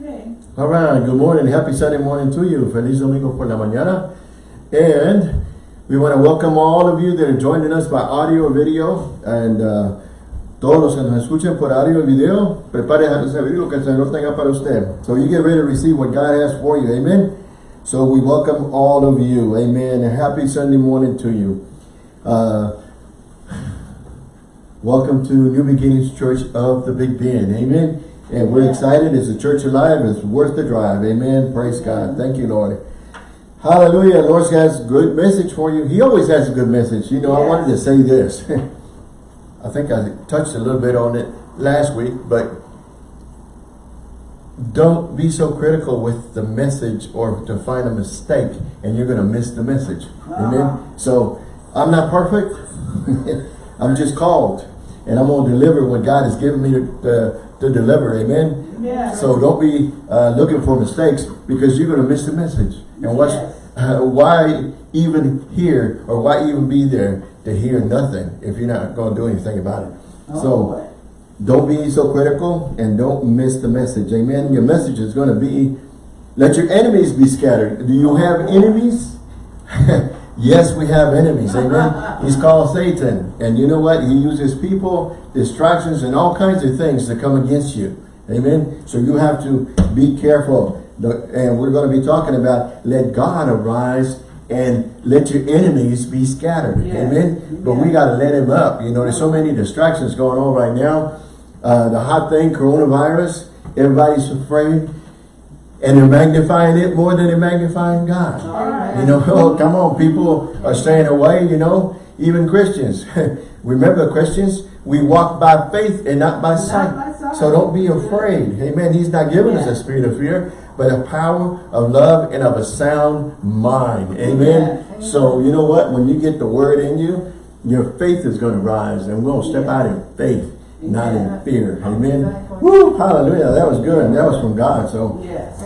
All right, good morning. Happy Sunday morning to you. Feliz Domingo por la mañana. And we want to welcome all of you that are joining us by audio or video. And uh, todos los que nos escuchen por audio o video, prepare a recibir lo que el Señor tenga para usted. So you get ready to receive what God has for you. Amen. So we welcome all of you. Amen. And happy Sunday morning to you. Uh, welcome to New Beginnings Church of the Big Bend. Amen. And we're excited. It's a church alive. It's worth the drive. Amen. Praise God. Thank you, Lord. Hallelujah. Lord has a good message for you. He always has a good message. You know, I wanted to say this. I think I touched a little bit on it last week, but don't be so critical with the message or to find a mistake and you're going to miss the message. Amen. Uh-huh. So I'm not perfect. I'm just called and I'm going to deliver what God has given me to, to, to deliver. Amen. Yeah. So don't be uh, looking for mistakes because you're going to miss the message. And what's, uh, why even hear or why even be there to hear nothing if you're not going to do anything about it? Oh, so don't be so critical and don't miss the message. Amen. Your message is going to be, let your enemies be scattered. Do you have enemies? yes, we have enemies. Amen. He's called Satan. And you know what? He uses people, distractions, and all kinds of things to come against you. Amen. So you have to be careful. And we're going to be talking about let God arise and let your enemies be scattered. Yes. Amen. But we got to let him up. You know, there's so many distractions going on right now. Uh, the hot thing, coronavirus, everybody's afraid. And they're magnifying it more than they're magnifying God. Right. You know, oh, come on, people are staying away, you know, even Christians. Remember, Christians, we walk by faith and not by sight. by sight. So don't be afraid. Amen. He's not giving us a spirit of fear, but a power of love and of a sound mind. Amen. Yeah. So you know what? When you get the word in you, your faith is going to rise and we're going to step Yeah. out in faith, not in fear. Amen. Woo, hallelujah. That was good. That was from God. So Yes.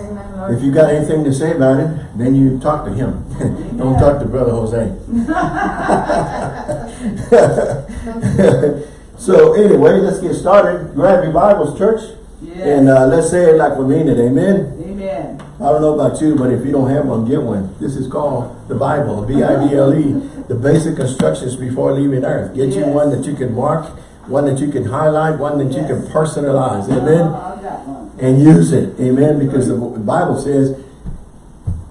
If you got anything to say about it, then you talk to him. Don't talk to Brother Jose. so anyway, let's get started. Grab your Bibles, church. Yes. And uh, let's say it like we mean it. Amen. Amen. I don't know about you, but if you don't have one, get one. This is called the Bible, B-I-B-L-E, the basic instructions before leaving earth. Get you one that you can mark, one that you can highlight, one that you can Yes. personalize. Oh, Amen one. And use it. Amen. Because the Bible says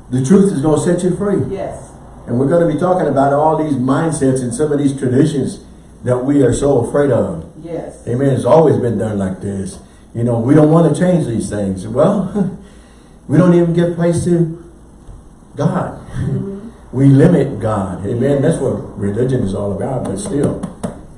the truth is going to set you free. Yes. And we're going to be talking about all these mindsets and some of these traditions that we are so afraid of. Yes. Amen. It's always been done like this. You know, we don't want to change these things. Well, we don't even give place to God. Mm-hmm. We limit God. Amen. That's what religion is all about. But still,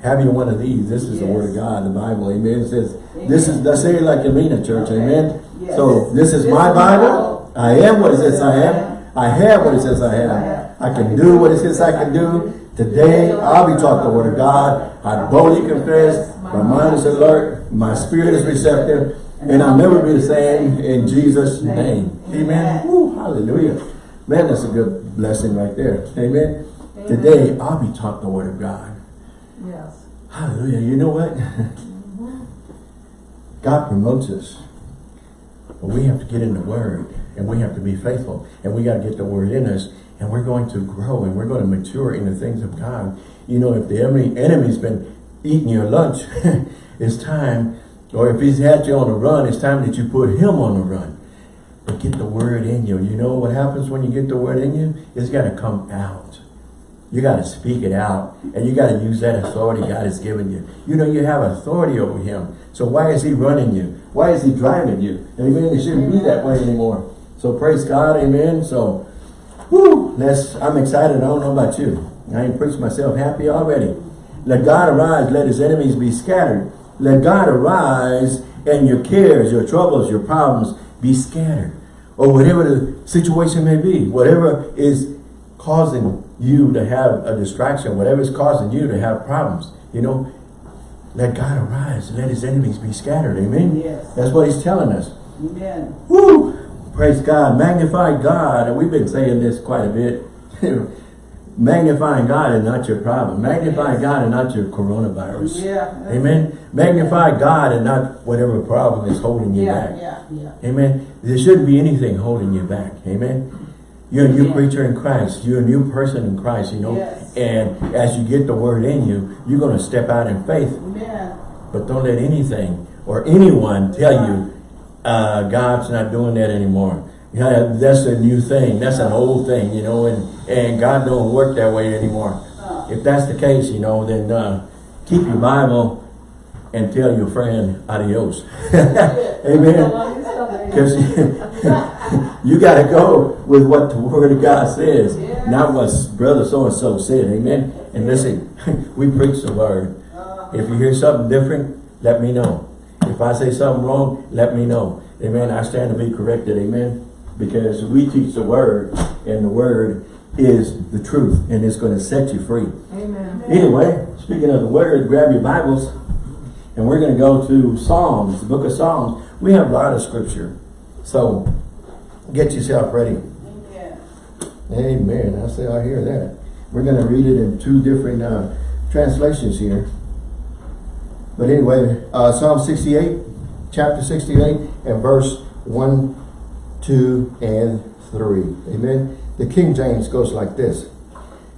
having one of these, this is the word of God, the Bible. Amen. It says, this is, let's say it like you mean it, church. Amen. Yes. So this is This my Bible. I am what it says I am. I have what it says I have. I can do what it says I can do. Today, I'll be taught the word of God. I boldly confess. My mind is alert. My spirit is receptive. And I'll never be the same in Jesus' name. Amen. Woo, hallelujah. Man, that's a good blessing right there. Amen. Today, I'll be taught the word of God. Yes. Hallelujah. You know what? God promotes us. But we have to get in the word and we have to be faithful and we got to get the word in us and we're going to grow and we're going to mature in the things of God. You know, if the enemy, enemy's been eating your lunch, it's time, or if he's had you on the run, it's time that you put him on the run. But get the word in you. You know what happens when you get the word in you? It's got to come out. You got to speak it out. And you got to use that authority God has given you. You know you have authority over him. So why is he running you? Why is he driving you? Amen. It shouldn't be that way anymore. So praise God. Amen. So, whoo, that's, I'm excited. I don't know about you. I ain't preached myself happy already. Let God arise. Let his enemies be scattered. Let God arise and your cares, your troubles, your problems be scattered. Or whatever the situation may be. Whatever is causing you to have a distraction, whatever is causing you to have problems, you know, let God arise, and let his enemies be scattered, amen? Yes. That's what he's telling us. Amen. Woo! Praise God, magnify God, and we've been saying this quite a bit. Magnifying God is not your problem. Magnify God and not your coronavirus. Yeah. Amen. Magnify God and not whatever problem is holding you Yeah, back. yeah, yeah. Amen. There shouldn't be anything holding you back. Amen. You're a new Amen. creature in Christ. You're a new person in Christ, you know. Yes. And as you get the word in you, you're going to step out in faith. Amen. But don't let anything or anyone tell you uh, God's not doing that anymore. Yeah, that's a new thing. That's an old thing, you know, and, and God don't work that way anymore. If that's the case, you know, then uh, keep your Bible and tell your friend adios. Amen. Because you got to go with what the Word of God says, Yes. not what brother so-and-so said. Amen. And listen, we preach the Word. uh, If you hear something different, let me know. If I say something wrong, let me know. Amen. I stand to be corrected. Amen. Because we teach the Word, and the Word is the truth, and it's going to set you free. Amen. Anyway, speaking of the Word, grab your Bibles, and we're going to go to Psalms, the book of Psalms. We have a lot of scripture. So, get yourself ready. yeah. Amen. I say I hear that. We're going to read it in two different uh, translations here. But anyway, uh, Psalm 68, chapter 68, and verse 1, 2, and 3. Amen. The King James goes like this. It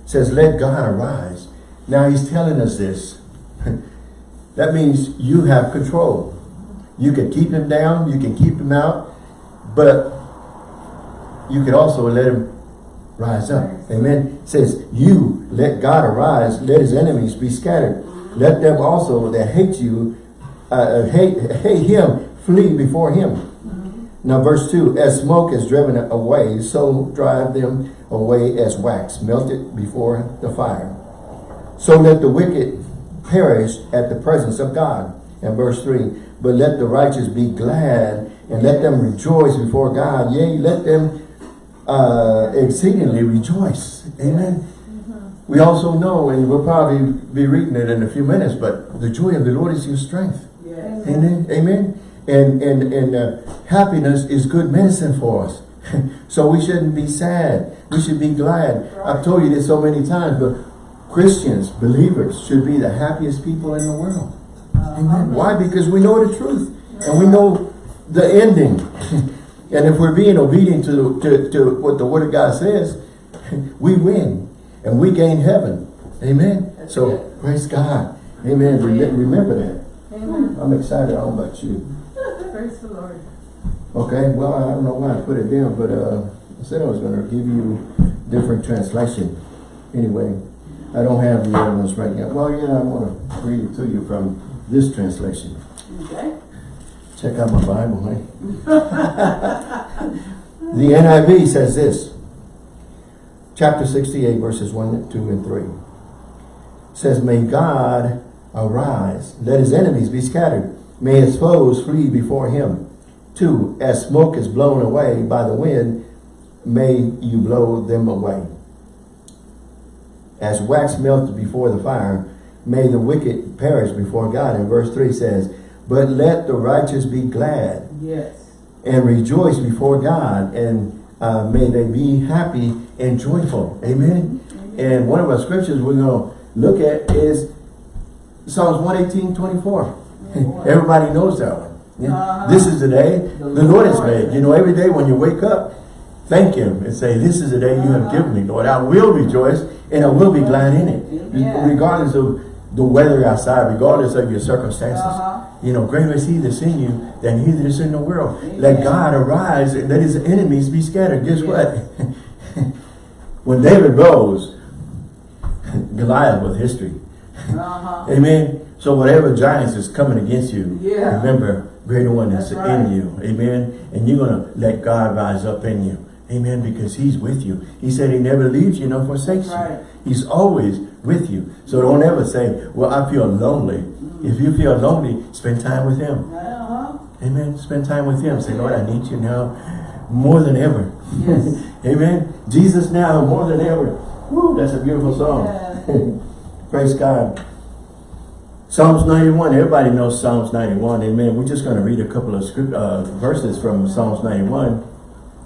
says, let God arise. Now he's telling us this. that means you have control. You can keep him down, you can keep him out, but you could also let him rise up. Amen. It says, you let God arise, let his enemies be scattered. Let them also that hate you, uh, hate, hate him, flee before him. Now verse 2, as smoke is driven away, so drive them away as wax, melted before the fire. So let the wicked perish at the presence of God. And verse 3, but let the righteous be glad, and let them rejoice before God. Yea, let them uh, exceedingly rejoice. Amen. We also know, and we'll probably be reading it in a few minutes, but the joy of the Lord is your strength. Yes. Amen. Amen. And and and uh, happiness is good medicine for us. so we shouldn't be sad. We should be glad. I've told you this so many times, but Christians, believers, should be the happiest people in the world. Amen. Why? Because we know the truth and we know the ending. and if we're being obedient to, to, to what the Word of God says, we win and we gain heaven. Amen. That's so it. praise God. Amen. Rem- Remember that. Amen. I'm excited. I don't know about you. Praise the Lord. Okay, well, I don't know why I put it down, but uh, I said I was going to give you different translation. Anyway, I don't have the other ones right now. Well, yeah, I want to read it to you from this translation. Okay. Check out my Bible, hey? the NIV says this. Chapter 68, verses 1, 2, and 3. Says, May God arise. Let his enemies be scattered. May his foes flee before him. Two, as smoke is blown away by the wind, may you blow them away. As wax melts before the fire, may the wicked perish before God. And verse 3 says, But let the righteous be glad Yes. and rejoice before God, and uh, may they be happy and joyful. Amen. And one of our scriptures we're going to look at is Psalms 118, 24. Everybody knows that one. Yeah. Uh-huh. This is the day The the Lord has made. You know, every day when you wake up, thank Him and say, This is the day you have Uh-huh. given me, Lord. I will rejoice and I will be glad in it. Amen. Regardless of the weather outside, regardless of your circumstances. Uh-huh. You know, greater is He that's in you than He that is in the world. Amen. Let God arise and let His enemies be scattered. Guess Yes. what? when David rose, Goliath was history. Uh-huh. Amen. So whatever giants is coming against you, Yeah. remember, greater one is That's in you. Amen. And you're going to let God rise up in you. Amen. Because he's with you. He said he never leaves you nor forsakes Right. you. He's always with you. So don't ever say, well, I feel lonely. If you feel lonely, spend time with him. Uh-huh. Amen. Spend time with him. Say, Lord, I need you now more than ever. Yes. Amen. Jesus now more than ever. Woo, that's a beautiful song. Yeah. Praise God. Psalms 91, everybody knows Psalms 91. Amen. We're just going to read a couple of script uh, verses from Psalms 91.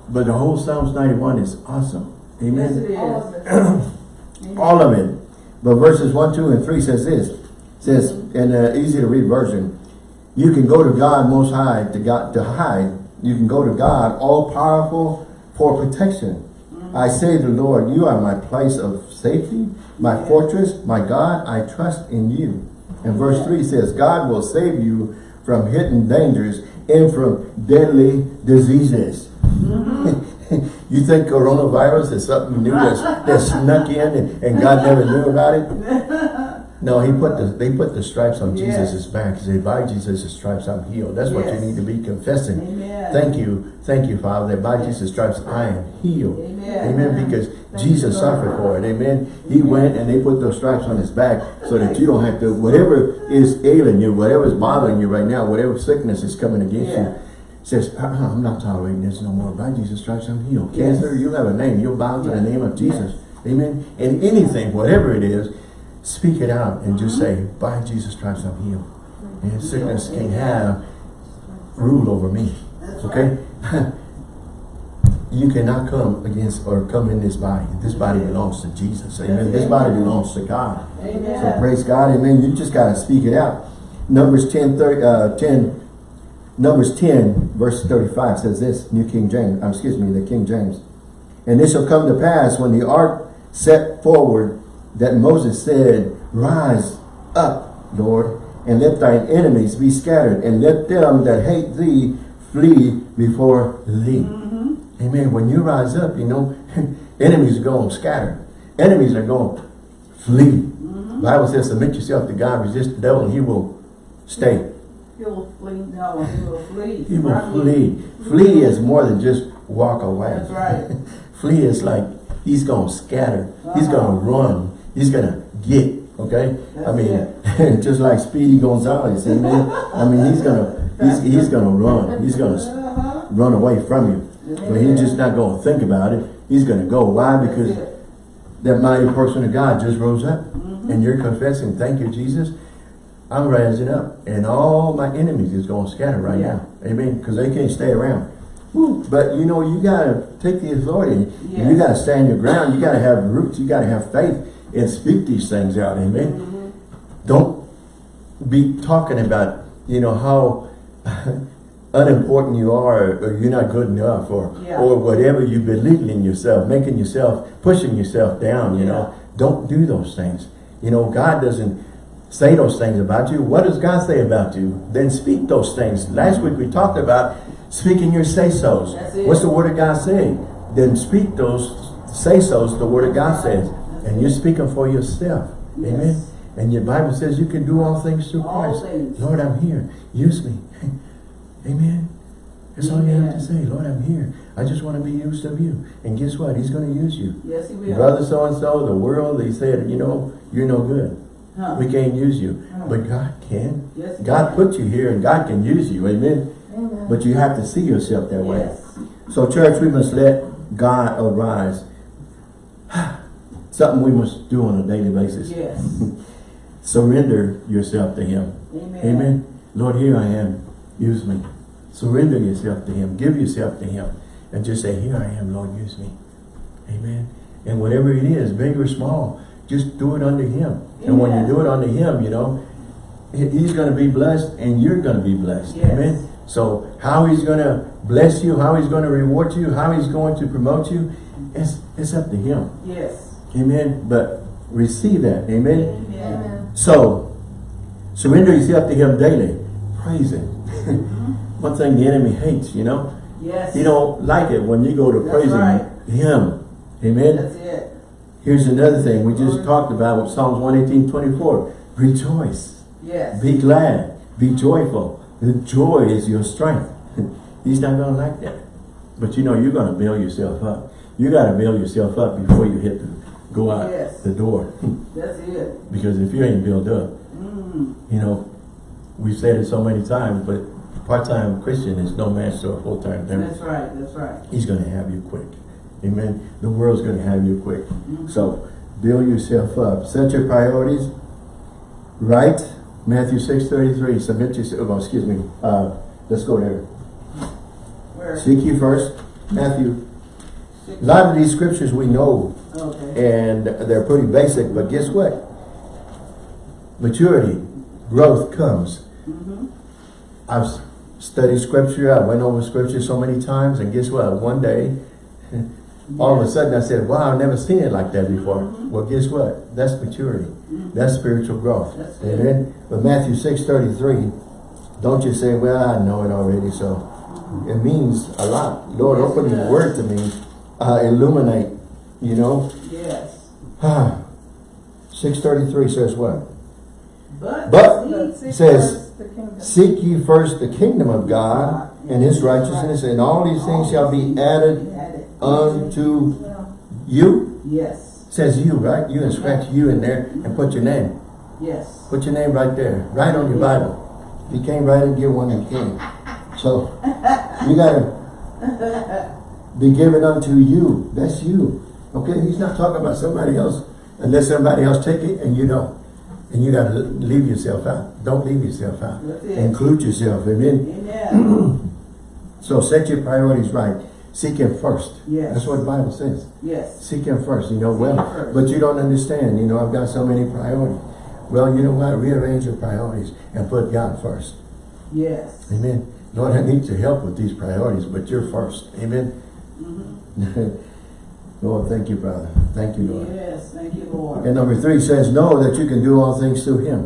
But the whole Psalms 91 is awesome. Yes, Amen. it is. All of it. All of it. But verses 1, 2, and 3 says this. says, in an uh, easy to read version, you can go to God most high to God to hide. You can go to God all powerful for protection. I say to the Lord, you are my place of safety, my fortress, my God, I trust in you. And verse 3 says, God will save you from hidden dangers and from deadly diseases. Mm-hmm. you think coronavirus is something new that's, that snuck in and, and God never knew about it? No, he put the they put the stripes on Yes. Jesus' back. He said, by Jesus' stripes I'm healed. That's what you need to be confessing. Amen. Thank you, thank you, Father, that by Jesus' stripes I am healed. Amen. Amen. Because Thank Jesus you, suffered for it. Amen. He went and they put those stripes on his back so that you don't have to, whatever is ailing you, whatever is bothering you right now, whatever sickness is coming against Yeah. you, says, uh -uh, I'm not tolerating this no more. By Jesus' Christ, I'm healed. Yes. Cancer, you have a name. You'll bow to the name of Jesus. Amen. And anything, whatever it is, speak it out and just Mm-hmm. say, by Jesus' Christ, I'm healed. And sickness can have rule over me. Okay? you cannot come against or come in this body. This body belongs to Jesus. Amen. This body belongs to God. So praise God. Amen. You just got to speak it out. Numbers 10, 30, uh, 10, Numbers 10, verse 35 says this, New King James, um, excuse me, the King James. And it shall come to pass when the ark set forward that Moses said, Rise up, Lord, and let thine enemies be scattered, and let them that hate thee flee before thee. Amen. When you rise up, you know, enemies are going to scatter. Enemies are going to flee. Bible says, submit yourself to God, resist the devil, and he will stay. He will flee. No, he will flee. He will flee. Flee is more than just walk away. That's right. flee is like he's going to scatter. He's Uh-huh. going to run. He's going to get. Okay? I mean, just like Speedy Gonzalez. Amen. I mean, he's going to he's, he's going to run. He's going to Uh-huh. run away from you. But he's just not going to think about it. He's going to go. Why? Because that mighty person of God just rose up. Mm-hmm. And you're confessing, thank you, Jesus. I'm rising up. And all my enemies is going to scatter right Yeah. now. Amen. Because they can't stay around. Woo. But you know, you got to take the authority. Yes. And you got to stand your ground. You got to have roots. You got to have faith and speak these things out. Amen. Mm-hmm. Don't be talking about, you know, how unimportant you are or you're not good enough or Yeah. or whatever you believe in yourself, making yourself, pushing yourself down, you know. Don't do those things. You know, God doesn't say those things about you. What does God say about you? Then speak those things. Last week we talked about speaking your say-sos. What's the word of God saying? Then speak those say-sos the word of God says. And you're speaking for yourself. Yes. Amen. And your Bible says you can do all things through All Christ. things. Lord, I'm here. Use me. Amen. That's all you have to say. Lord, I'm here. I just want to be used of you. And guess what? He's going to use you. Yes, he will. Brother so-and-so, the world, they said, you know, you're no good. Huh. We can't use you. Huh. But God can. Yes, God put you here and God can use you. Amen. Amen. But you have to see yourself that way. Yes. So church, we must let God arise. Something we must do on a daily basis. Yes. Surrender yourself to Him. Amen. Amen. Lord, here I am. Use me. Surrender yourself to Him. Give yourself to Him. And just say, here I am, Lord, use me. Amen. And whatever it is, big or small, just do it under Him. And when you do it under Him, you know, He's going to be blessed and you're going to be blessed. Yes. Amen. So how He's going to bless you, how He's going to reward you, how He's going to promote you, it's, it's up to Him. Yes. Amen. But receive that. Amen. Amen. So, surrender yourself to Him daily. Praise Him. Mm-hmm. One thing the enemy hates, you know. Yes. He don't like it when you go to That's praising right. Him. Amen. Here's another thing we just talked about with Psalms 118, 24. Rejoice. Yes. Be glad. Be joyful. The joy is your strength. He's not going to like that. But you know, you're going to build yourself up. You got to build yourself up before you hit the, go out Yes. the door. That's it. because if you ain't built up, Mm. you know, we've said it so many times, but part-time Christian is no match to a full-time That's right. That's right. He's going to have you quick. Amen. The world's going to have you quick. So build yourself up. Set your priorities right. Matthew 6.33. Submit yourself. Oh, excuse me. Uh, let's go there. Where? Seek you first. Matthew. A lot of these scriptures we know Okay. and they're pretty basic, but guess what? Maturity, growth comes. Mm-hmm. I've studied scripture, I went over scripture so many times, and guess what? One day, all of a sudden I said, wow, I've never seen it like that before. Mhm. Well, guess what? That's maturity. Mhm. That's spiritual growth. That's. Amen. But Matthew 6 33, don't you say, well, I know it already, so it means a lot. Lord, Yes, open your word to me, uh, illuminate, you know. Yes. 633 says what? But. But says, first the kingdom. Seek ye first the kingdom of God and his righteousness, and all these things shall be Added. Unto you. Yes, Says you, right? You can scratch you in there and put your name. yes. Put your name right there, right on your Bible. If you can't write it, give one you can. So, you gotta be given unto you. That's you. Okay? He's not talking about somebody else unless somebody else take it and you don't. And you gotta leave yourself out. Don't leave yourself out. Include yourself. Amen? Amen. So set your priorities right. Seek him first. Yes. That's what the Bible says. Yes. Seek him first. You know, Seek well, but you don't understand. You know, I've got so many priorities. Well, you know what? Rearrange your priorities and put God first. Yes. Amen. Lord, I need your help with these priorities, but you're first. Amen. Mm -hmm. Lord, thank you, brother. Thank you, Lord. Yes, thank you, Lord. And number three says, know that you can do all things through him.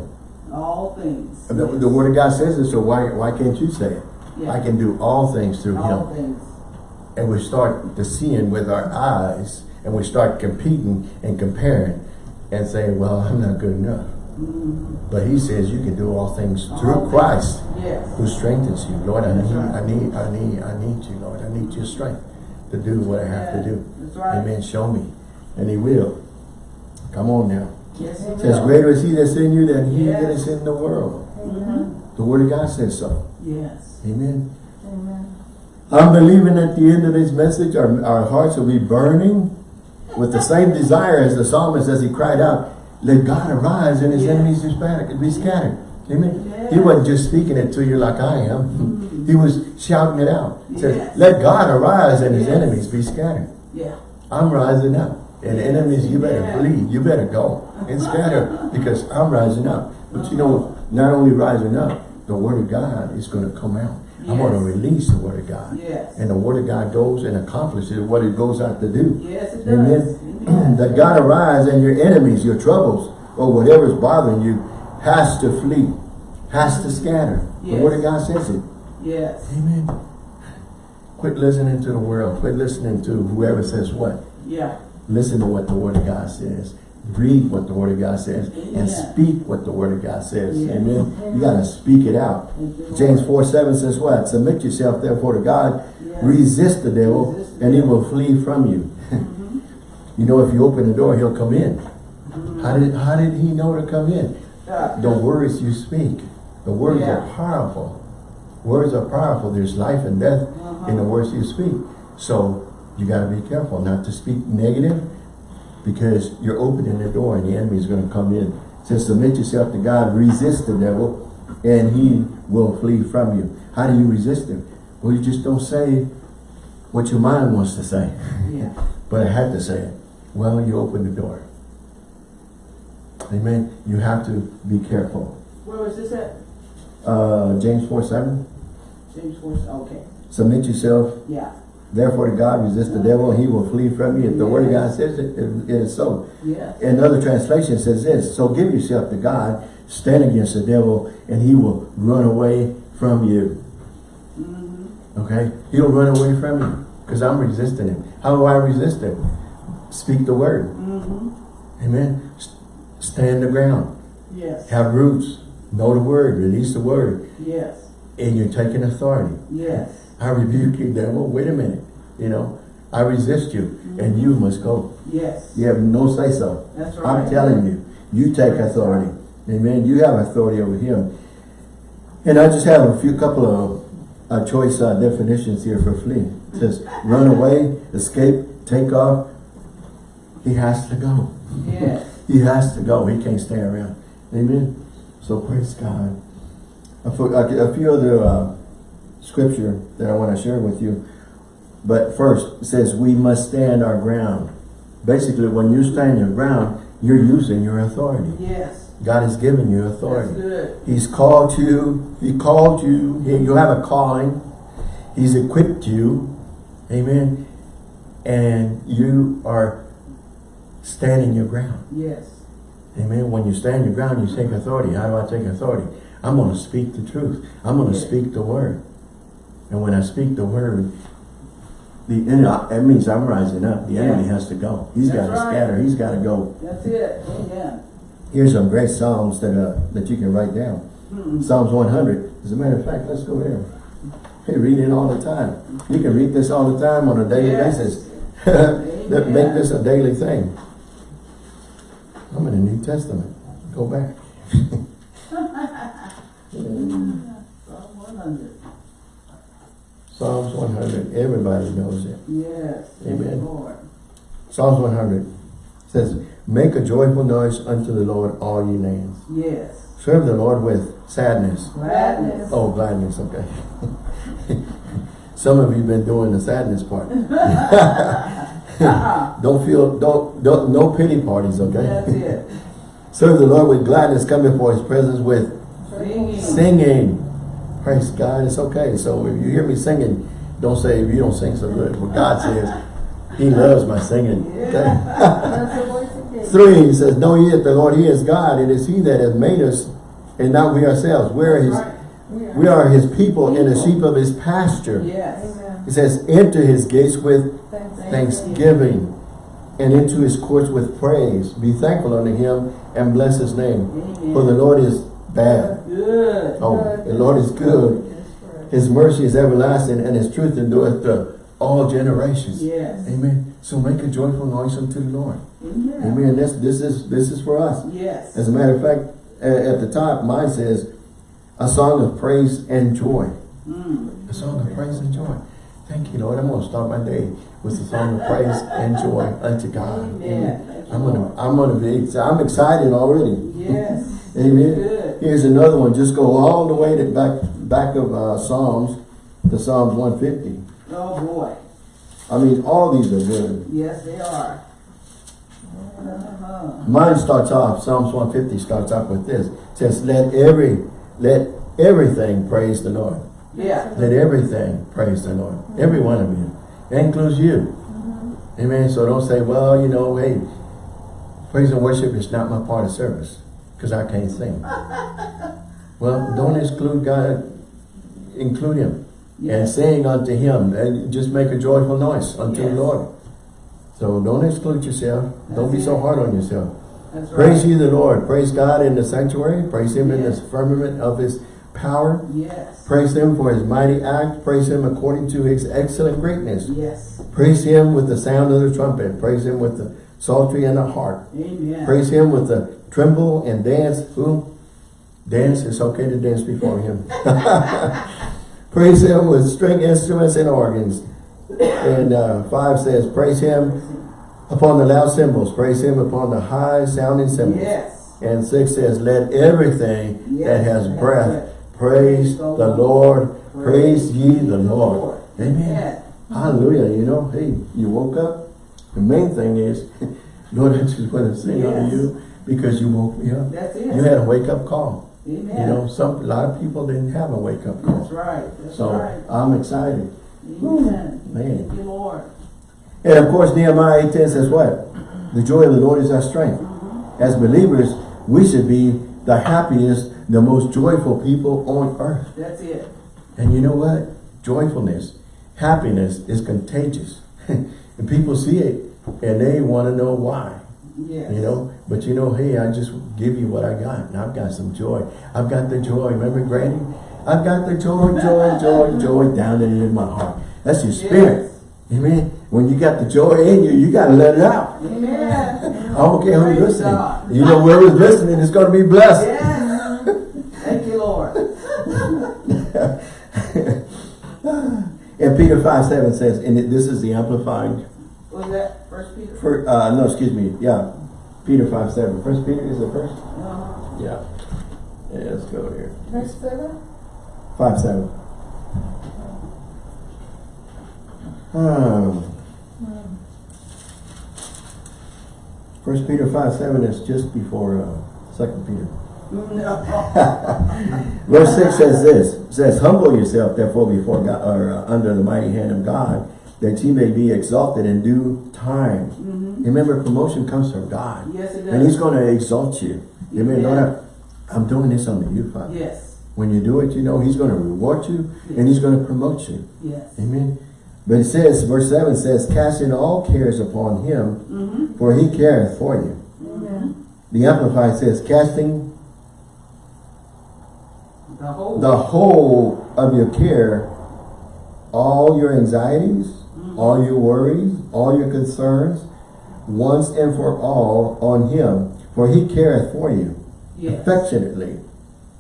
All things. The, the word of God says it, so why, why can't you say it? Yeah. I can do all things through him. All things. And we start to seeing with our eyes and we start competing and comparing and saying, well, I'm not good enough. Mhm. But he says you can do all things All through things. Christ Yes. who strengthens you. Lord, I need, right. I need, I need, I need you, Lord. I need your strength to do what I have Yeah, to do. Right. Amen. Show me. And he will. Come on now. Yes, it says, will. greater is he that's in you than he Yes. that is in the world. Mhm. The word of God says so. Yes. Amen. Amen. I'm believing at the end of this message, our, our hearts will be burning with the same desire as the psalmist as he cried out, let God arise and his enemies be scattered. Be scattered. Amen. He wasn't just speaking it to you like I am. Mhm. He was shouting it out. He said, Yes. let God arise and his Yes. enemies be scattered. Yeah. I'm rising up. And Yes. enemies, you better Yeah. flee. You better go and scatter because I'm rising up. But you know, not only rising up, the word of God is going to come out. I'm going to release the word of God. Yes. And the word of God goes and accomplishes what it goes out to do. Yes, it does. Amen. Amen. that God arise and your enemies, your troubles, or whatever's bothering you, has to flee, has to scatter. The word of God says it. Yes. Amen. Quit listening to the world. Quit listening to whoever says what. Yeah. Listen to what the word of God says. Read what the word of God says. And speak what the word of God says. Yeah. Amen. You got to speak it out. Lord. James 4, 7 says what? Submit yourself therefore to God. Yes. Resist the devil Resist and he will flee from you. Mhm. You know, if you open the door, he'll come in. Mhm. How did how did he know to come in? Uh, The words you speak. The words Yeah. are powerful. Words are powerful. There's life and death in the Uh-huh. words you speak. So you got to be careful not to speak negative because you're opening the door and the enemy is going to come in. It says submit yourself to God, resist the devil, and he will flee from you. How do you resist him? Well, you just don't say what your mind wants to say. Yeah. But I had to say it. Well, you open the door. Amen. You have to be careful. Where was this at? Uh, James 4, 7. James four. Okay. Submit yourself, Yeah. Therefore to God, resist the devil, and he will flee from you. If the word of God says it, it, it is so. Yeah. Another translation says this, so give yourself to God, stand against the devil, and he will run away from you. Mm-hmm. Okay? He'll run away from you because I'm resisting him. How do I resist him? Speak the word. Mm-hmm. Amen. Stand the ground. Yes. Have roots. Know the word. Release the word. Yes. And you're taking authority. Yes. I rebuke you, devil. Wait a minute. You know, I resist you. And you must go. Yes. You have no say so. That's right. I'm telling you. You take authority. Amen. You have authority over him. And I just have a few couple of uh, choice uh, definitions here for flee. It says run away, escape, take off. He has to go. Yes. He has to go. He can't stay around. Amen. So praise God. A few, a few other uh, scripture that I want to share with you. But first, it says we must stand our ground. basically when you stand your ground, you're using your authority. Yes. God has given you That's authority. good. He's called you. He called you. You have a calling. He's equipped you. Amen. And you are standing your ground. Yes. Amen. When you stand your ground, you take authority. How do I take authority? I'm going to speak the truth. I'm going to Yeah. speak the word. And when I speak the word, the enemy, that means I'm rising up. The enemy has to go. He's got to right. scatter. He's got to go. That's it. Amen. Here's some great Psalms that uh, that you can write down. Mm. Psalms 100. As a matter of fact, let's go there. Hey, read it all the time. You can read this all the time on a daily Yes. basis. Make this a daily thing. I'm in the New Testament. Go back. Psalm 100. Psalms 100. Everybody knows it. Yes. Amen. Lord. Psalms 100 says, Make a joyful noise unto the Lord, all ye lands. Yes. Serve the Lord with sadness. Gladness. Oh, gladness, okay. Some of you been doing the sadness part. don't feel, don't, don't, no pity parties, okay? That's it. Serve the Lord with gladness, come before his presence with Singing. singing. Praise God, it's okay. So if you hear me singing, don't say you don't sing so good. What God says, he loves my singing. Okay? That's the voice of David. Three, he says, Know ye that the Lord, he is God. It is he that has made us, and not we ourselves. We are his, we are his people and the sheep of his pasture. Yes. Amen. He says, enter his gates with thanksgiving and into his courts with praise. Be thankful unto him and bless his name. Amen. For the Lord is bad. Good. Oh, the Lord is good. His mercy is everlasting and his truth endureth to all generations. Yes. Amen. So make a joyful noise unto the Lord. Amen. Amen. This, this is this is for us. Yes. As a matter of fact, at the top, mine says, a song of praise and joy. Mm. A song of praise and joy. Thank you, Lord. I'm going to start my day with a song of praise and joy unto God. Amen. You, I'm gonna, I'm gonna be, I'm excited already. Yes. Amen. Here's another one. Just go all the way to back, back of uh, Psalms to Psalms 150. Oh, boy. I mean, all these are good. Yes, they are. Uh-huh. Mine starts off, Psalms 150 starts off with this. It says, let every, let everything praise the Lord. Yeah. Let everything praise the Lord. Every one of you. That includes you. Amen. So don't say, well, you know, hey, praise and worship is not my part of service because I can't sing. well, don't exclude God. Include Him. And Yes. sing unto Him. And just make a joyful noise unto the Lord. So don't exclude yourself. don't be That's so hard on yourself. That's right. Praise ye the Lord. Praise God in the sanctuary. Praise Him in the firmament of His power. Yes. Praise Him for His mighty act. Praise Him according to His excellent greatness. Yes. Praise Him with the sound of the trumpet. Praise Him with the psaltery and the harp. Amen. Praise Him with the timbrel and dance. Who? Dance. It's okay to dance before Him. praise Him with string instruments and organs. And uh, five says, praise Him upon the loud cymbals. Praise Him upon the high sounding cymbals. Yes. And six says, let everything that has breath praise the Lord. Praise ye the Lord. Amen. Yeah. Hallelujah. You know, hey, you woke up. The main thing is, Lord, I just want to sing Yes. unto you because you woke me up. That's it. You had a wake up call. Amen. You know, some a lot of people didn't have a wake up That's call. right. That's So right. I'm excited. Amen. Man. Thank you, Lord. And of course, Nehemiah ten says what? The joy of the Lord is our strength. Mm-hmm. As believers, we should be the happiest, the most joyful people on earth. That's it. And you know what? Joyfulness, happiness is contagious. and people see it and they want to know why. Yes. You know, but you know, hey, I just give you what I got. And I've got some joy. I've got the joy. Remember Granny? I've got the joy, joy, joy, joy down in my heart. That's your spirit. Amen. When you got the joy in you, you got to let it out. Amen. I don't care who's listening. God. You know, whoever's listening is going to be blessed. Yes. Thank you, Lord. And Peter 5, 7 says, and this is the amplifying, Was that First Peter? for, uh, no, excuse me, yeah, Peter 5, 7. First Peter is the first? Uh-huh. Yeah. Yeah, let's go here. Verse seven? 5, 7. Um, First Peter five seven is just before uh, Second Peter. No. Verse six says this, says, humble yourself therefore before God, or uh, under the mighty hand of God, that ye may be exalted in due time. Remember, promotion comes from God. Yes, it And he's going to exalt you. Amen. Lord, I'm doing this under you, Father. Yes, When you do it, you know he's going to reward you and he's going to promote you. yes. Amen. But it says, verse 7 says, casting all cares upon him, Mm-hmm. for he careth for you. Amen. The Amplified says, casting The whole. the whole of your care, all your anxieties, all your worries, all your concerns, once and for all on him, for he careth for you Yes, affectionately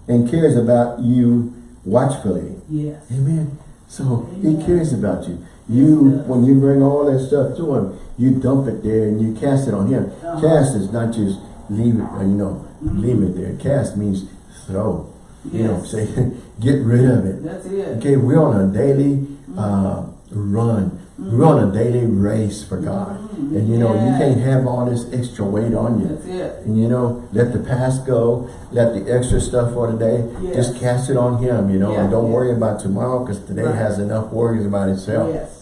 and cares about you watchfully. yes. Amen. So he cares about you. You, Yes, when you bring all that stuff to him, you dump it there and you cast it on him. Uh-huh. Cast is not just leave it, uh, you know, leave it there. Cast means throw. You know, Yes. say, get rid of it. That's it. Okay, we're on a daily uh, run. We're on a daily race for God. Mhm. And you know, you can't have all this extra weight on you. That's it. And you know, let the past go, let the extra stuff for today, Yes. just cast it on him, you know, and don't yeah. worry about tomorrow because today Right. has enough worries about itself. Yes.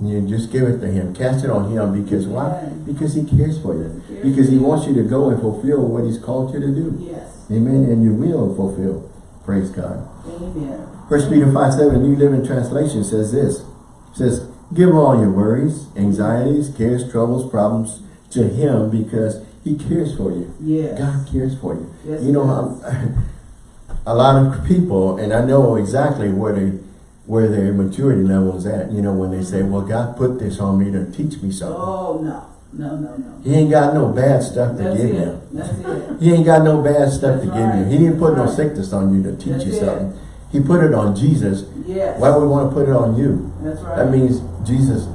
And you just give it to him, cast it on him because why? Because he cares for you. He cares Because he wants you to go and fulfill what he's called you to do. Yes. Amen. And you will fulfill. Praise God. Amen. First Peter 5 7, New Living Translation says this. It says, Give all your worries, anxieties, cares, troubles, problems to him because he cares for you. Yes. God cares for you. Yes, you know. I'm- a lot of people, and I know exactly where they, where their maturity level is at. You know, when they say, mm-hmm. "Well, God put this on me to teach me something." Oh, no. No, no, no. He ain't got no bad stuff to That's give it. you. That's it. He ain't got no bad stuff to That's give you. He didn't put no right. sickness on you to teach That's you it. He put it on Jesus. Yes. Why would we want to put it on you? That's right. That means Jesus,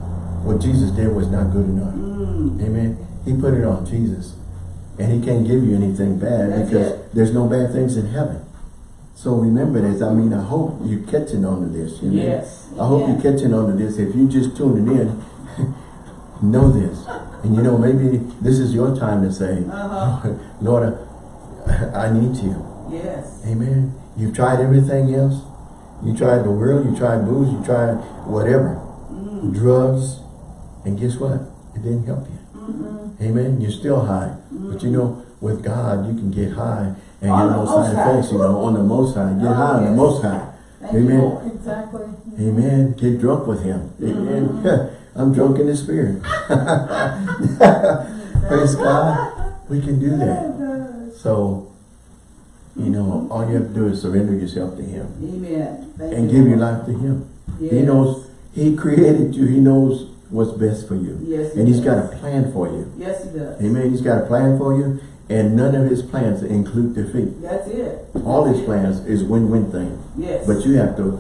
what Jesus did was not good enough. Mm. Amen. He put it on Jesus. And he can't give you anything bad That's because it. there's no bad things in heaven. So remember this. I mean, I hope you're catching on to this. You know? Yes. I hope you're catching on to this. If you just tuning in, know this. And you know, maybe this is your time to say, Uh-huh. Lord, I, I need you. Yes. Amen. You've tried everything else. You tried the world, you tried booze, you tried whatever. Mm. Drugs. And guess what? It didn't help you. Mm-mm. Amen. You're still high. But you know, with God, you can get high and On get the no most side high. effects, you know, on the most high. Get Oh, high on the most high. Thank Amen. Lord. Exactly. Amen. Get drunk with him. Amen. Mm-hmm. I'm drunk in the spirit. Praise God. We can do that. So, you know, all you have to do is surrender yourself to him Amen. Thank and you, give your life to him. Yes. He knows, he created you. He knows what's best for you. Yes, he And he's does. got a plan for you. Yes, he does. Amen. He's got a plan for you. And none of his plans include defeat. That's it. All his plans is win-win thing. Yes. But you have to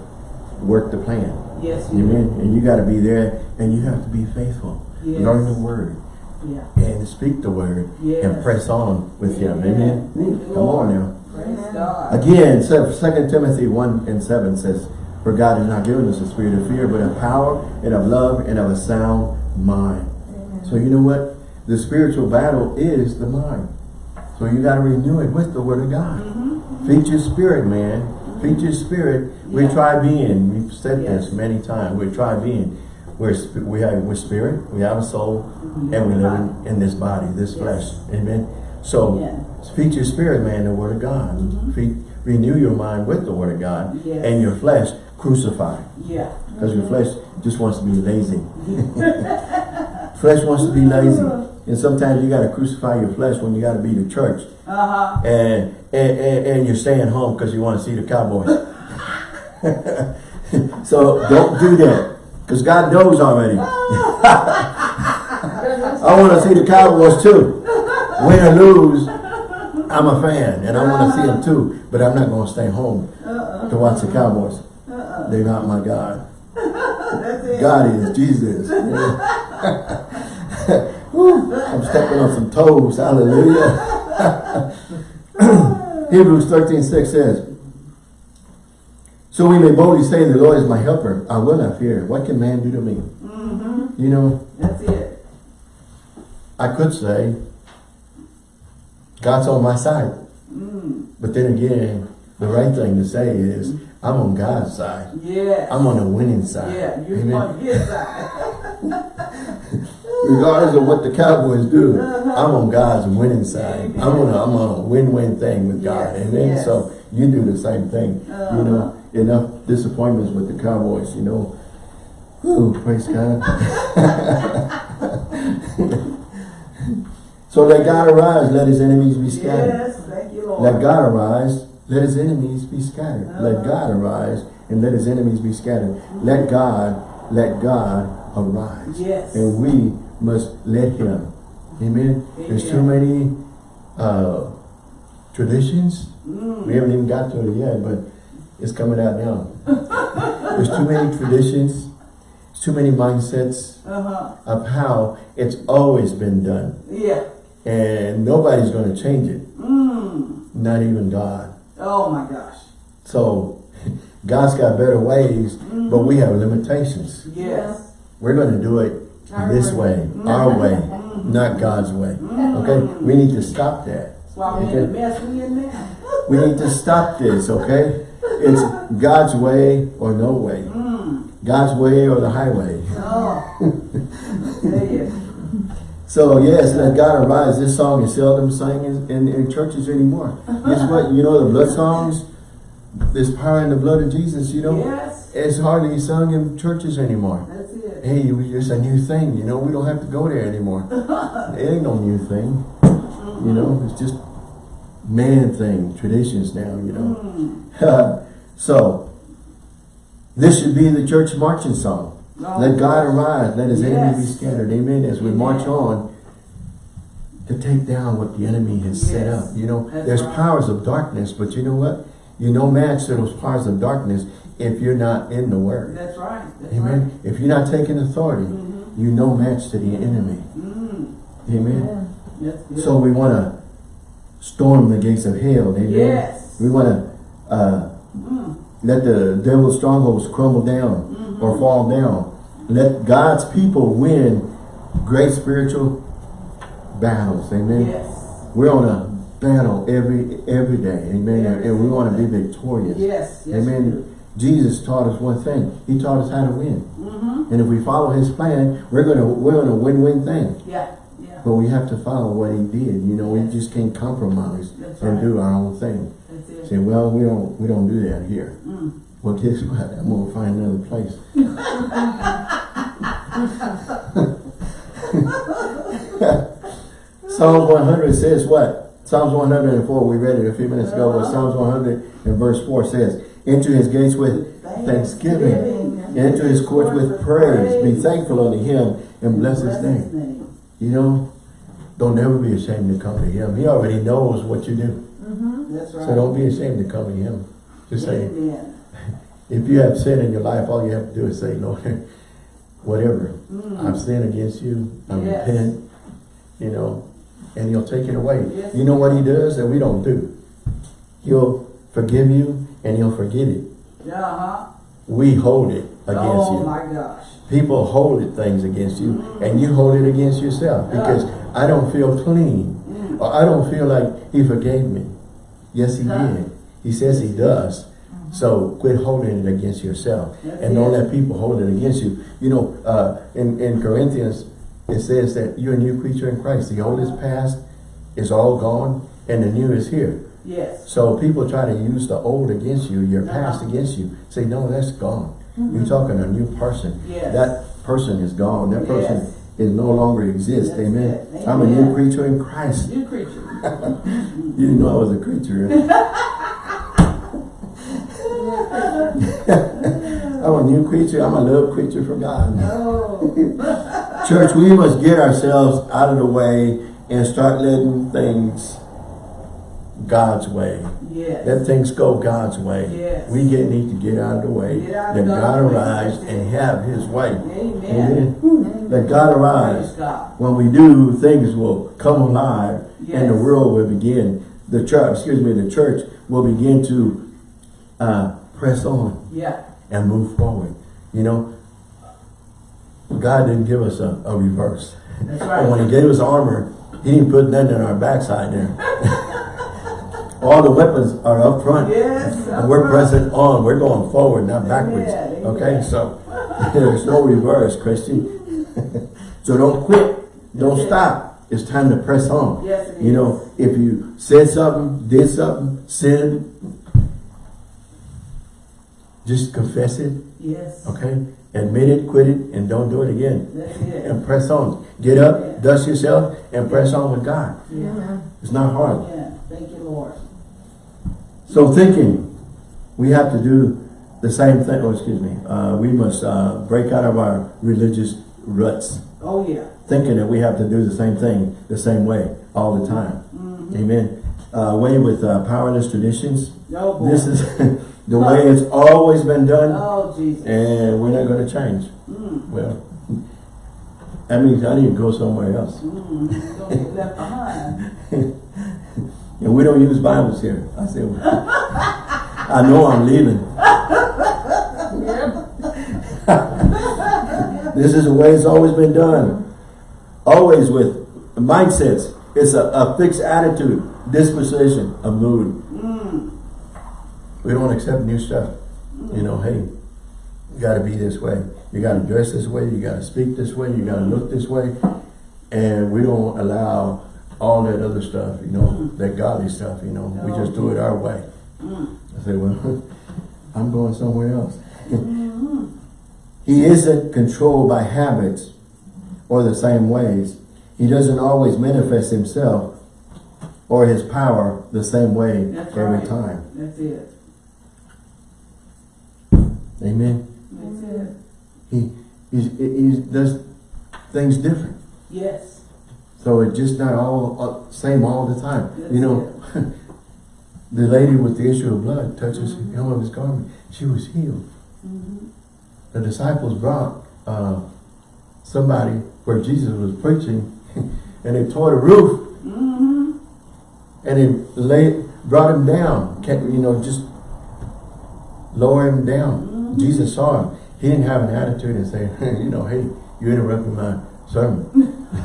work the plan. Yes, you Amen. And you got to be there and you have to be faithful. Yes. Learn the word Yeah. and speak the word Yes. and press on with him. Amen. Amen. Come on now. Praise God. Again, so Second Timothy 1 and 7 says, For God has not given us a spirit of fear, but of power and of love and of a sound mind. So you know what? The spiritual battle is the mind. So you got to renew it with the word of God. Feed your spirit, man. Feed your spirit. We Yeah. try being. We've said this many times. We try being. We're we have we're spirit. We have a soul, Mhm. and we live in, in this body, this Yes. flesh. Amen. So Amen. feed your spirit, man, the word of God. Mhm. Feed, renew your mind with the word of God, Yes. and your flesh crucify, Yeah. because your flesh just wants to be lazy. flesh wants to be lazy, and sometimes you got to crucify your flesh when you got to be to church Uh-huh. and and, and, and you're staying home because you want to see the Cowboys. so don't do that because God knows already. I want to see the Cowboys too. Win or lose, I'm a fan and I want to see them too. But I'm not going to stay home to watch the Cowboys. They're not my God. God is Jesus. I'm stepping on some toes. Hallelujah. Hebrews 13, 6 says, So we may boldly say, The Lord is my helper. I will not fear. What can man do to me? Mm-hmm. You know, That's it. I could say, God's on my side. Mm. But then again, the right thing to say is, I'm on God's side. Yes. I'm on the winning side. Yeah, you're Amen. on his side. Regardless of what the Cowboys do, Uh-huh. I'm on God's winning side. I'm on a, I'm on a win-win thing with God. Yes, Amen. yes. So you do the same thing. You Uh-huh. know, enough disappointments with the Cowboys, you know. Whew, praise God. so let God arise, let his enemies be scattered. Yes, thank you, Lord. Let God arise, let his enemies be scattered. Let Uh-huh. God arise and let his enemies be scattered. Let God, let God arise. Yes. And we must let him. Amen. There's too many uh, traditions. Mm. We haven't even got to it yet, but it's coming out now. There's too many traditions. Too many mindsets Uh-huh. of how it's always been done. Yeah. And nobody's going to change it. Mm. Not even God. Oh my gosh. So God's got better ways, but we have limitations. Yes. We're going to do it Our this way. way, our way, not God's way. Okay? We need to stop that. That's why we're in the mess we in now. We need to stop this, okay? It's God's way or no way. Mm. God's way or the highway. Oh. So yes, let God arise. This song is seldom sung in, in, in churches anymore. Guess what? You know the blood songs? There's power in the blood of Jesus, you know? Yes. It's hardly sung in churches anymore. That's it. Hey, it's a new thing, you know? We don't have to go there anymore. it ain't no new thing. You know, it's just man thing, traditions now, you know? Mm. so, this should be the church marching song. Let God arise, let his enemies be scattered. Amen. As we march on to take down what the enemy has set up. You know, That's there's right. powers of darkness, but you know what? You're no match to those powers of darkness if you're not in the word. That's right. That's Amen. If you're not taking authority, Mhm. you no match to the enemy. right. Mm. Amen. That's good. So we want to storm the gates of hell. Amen. Yes. We want to uh, Mm. let the devil's strongholds crumble down. Or fall down. Let God's people win great spiritual battles. Amen. Yes. We're on a battle every every day. Amen. Every and we want to be victorious. Yes. Yes. Amen. Jesus taught us one thing. He taught us how to win. Mm-hmm. And if we follow his plan, we're gonna we're on a win-win thing. Yeah. Yeah. But we have to follow what he did. You know, Yes. we just can't compromise That's and right. do our own thing. That's it. Say, well, we don't we don't do that here. Mm. Well, guess what? I'm gonna find another place. Psalm 100 says what? Psalms 104, we read it a few minutes ago, but Psalms 100 and verse 4 says, Enter his gates with thanksgiving, enter his courts with praise. Be thankful unto him and bless his name. You know, don't ever be ashamed to come to him. He already knows what you do. Mm-hmm. That's right. So don't be ashamed to come to him. Just say, Amen. If you have sin in your life, all you have to do is say, Lord, whatever, I've sinned against you, I Mm. Yes. repent, you know, and he'll take it away. Yes. You know what he does that we don't do? He'll forgive you and he'll forget it. Uh-huh. We hold it against Oh you. my gosh. People hold it things against you and you hold it against yourself because I don't feel clean Mm. or I don't feel like he forgave me. Yes, he Huh. did. He says he does. So quit holding it against yourself That's and don't let people hold it against you. You know, uh, in, in Corinthians, it says that you're a new creature in Christ. The old is past, is all gone, and the new is here. Yes. So people try to use the old against you, your past Uh-huh. against you. Say, no, that's gone. You're talking a new person. Yes. That person is gone. That person Yes. is no longer exists. Amen. it. I'm a new creature in Christ. New creature. You didn't know I was a creature. I'm a new creature. I'm a love creature for God. Oh. Church, we must get ourselves out of the way and start letting things God's way. Yes. Let things go God's way. Yes. We get need to get out of the way. Let God arise and have his way. Amen. Amen. Let God arise. God. When we do, things will come alive and the world will begin. The church, excuse me, the church will begin to uh, press on Yeah. And move forward. You know, God didn't give us a, a reverse. That's And when he gave us armor, He didn't put nothing on our backside there. All the weapons are up front. Yes. And we're pressing on. We're going forward, not backwards. Amen, Okay, amen. so there's no reverse, Christian. so don't quit. Don't Yes. stop. It's time to press on. Yes, it You know, if you said something, did something, sinned, just confess it, Yes. okay? Admit it, quit it, and don't do it again. It. And press on. Get up, dust yourself, and press on with God. Yeah. It's not hard. Yeah. Thank you, Lord. So thinking, we have to do the same thing, oh, excuse me, uh, we must uh, break out of our religious ruts, Oh, yeah. thinking that we have to do the same thing, the same way, all the time. Amen. Uh, way with uh, powerless traditions. Oh, boy. This is the way it's always been done, Oh, Jesus. and we're not going to change. Mm. Well, that means I need to go somewhere else. Mm. Left behind. And we don't use Bibles here. I said, I know I'm leaving. This is the way it's always been done. Always with mindsets. It's a, a fixed attitude, disposition, a mood. Mm. We don't accept new stuff. You know, hey, you gotta be this way. You gotta dress this way. You gotta speak this way. You gotta look this way. And we don't allow all that other stuff, you know, that godly stuff, you know. We just do it our way. Mm. I say, well, I'm going somewhere else. Mm-hmm. He isn't controlled by habits or the same ways. He doesn't always manifest himself or his power the same way That's every right. time. That's it. Amen. That's it. He, he's, he does things different. Yes. So it's just not all uh, same all the time. That's you know, the lady with the issue of blood touches the hem of his garment. She was healed. Mm-hmm. The disciples brought uh, somebody where Jesus was preaching and they tore the roof Mm-hmm. and they laid, brought him down. Kept, you know, just lower him down. Jesus saw him. He didn't have an attitude and say, you know, hey, you interrupted my sermon.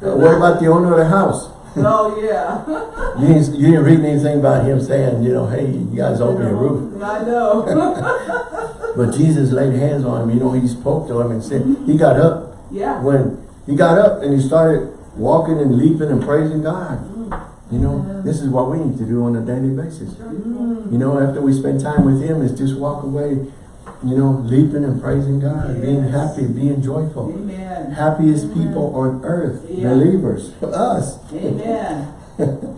Uh, what about the owner of the house? Oh, yeah. You didn't, you didn't read anything about him saying, you know, hey, you guys owe me a roof. I know. But Jesus laid hands on him. You know, he spoke to him and said, mm-hmm. he got up. yeah. When he got up and he started walking and leaping and praising God. You know, this is what we need to do on a daily basis. You know, after we spend time with him, is just walk away, you know, leaping and praising God, being happy, being joyful. Amen. Happiest people on earth, Yeah. believers, us. Amen.